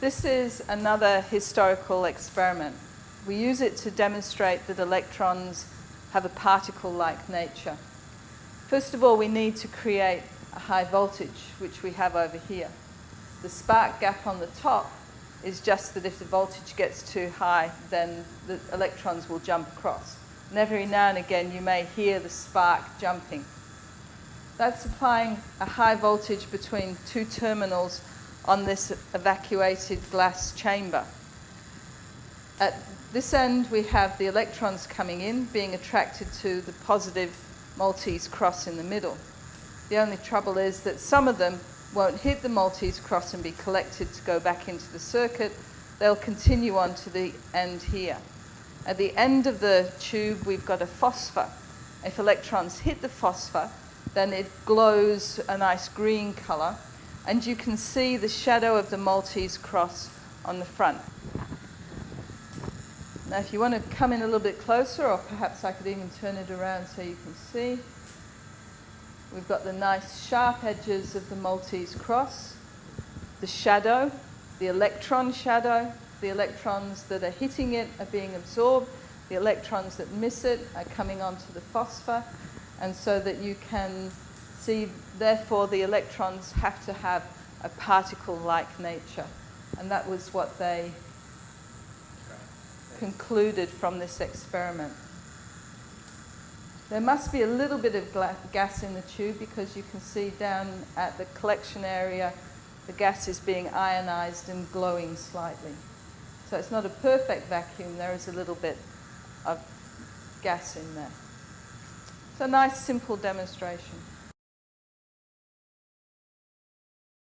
This is another historical experiment. We use it to demonstrate that electrons have a particle-like nature. First of all, we need to create a high voltage, which we have over here. The spark gap on the top is just that if the voltage gets too high, then the electrons will jump across. And every now and again, you may hear the spark jumping. That's applying a high voltage between two terminals on this evacuated glass chamber. At this end, we have the electrons coming in, being attracted to the positive Maltese cross in the middle. The only trouble is that some of them won't hit the Maltese cross and be collected to go back into the circuit. They'll continue on to the end here. At the end of the tube, we've got a phosphor. If electrons hit the phosphor, then it glows a nice green color, and you can see the shadow of the Maltese cross on the front. Now, if you want to come in a little bit closer, or perhaps I could even turn it around so you can see, we've got the nice sharp edges of the Maltese cross, the shadow, the electron shadow, the electrons that are hitting it are being absorbed, the electrons that miss it are coming onto the phosphor, and so that you can see, therefore, the electrons have to have a particle-like nature. And that was what they concluded from this experiment. There must be a little bit of gas in the tube because you can see down at the collection area the gas is being ionized and glowing slightly. So it's not a perfect vacuum, there is a little bit of gas in there. It's a nice simple demonstration.